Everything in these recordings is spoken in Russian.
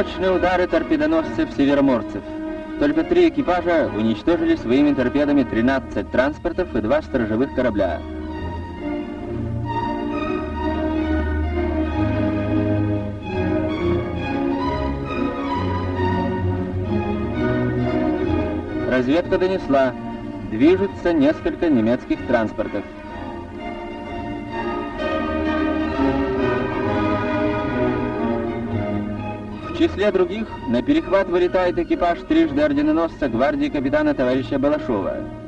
Мощные удары торпедоносцев североморцев. Только три экипажа уничтожили своими торпедами 13 транспортов и два сторожевых корабля. Разведка донесла, движутся несколько немецких транспортов. Числе других на перехват вылетает экипаж трижды орденоносца гвардии капитана товарища Балашова.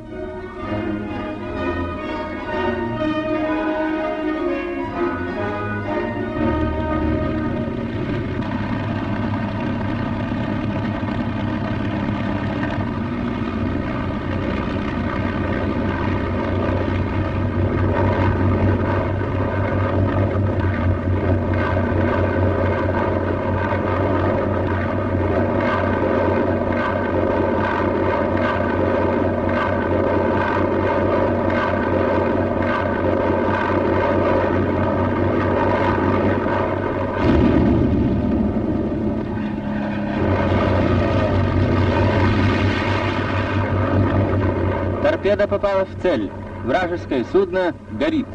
Торпеда попала в цель. Вражеское судно горит.